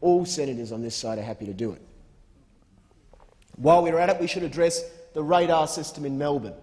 All senators on this side are happy to do it. While we're at it, we should address the radar system in Melbourne.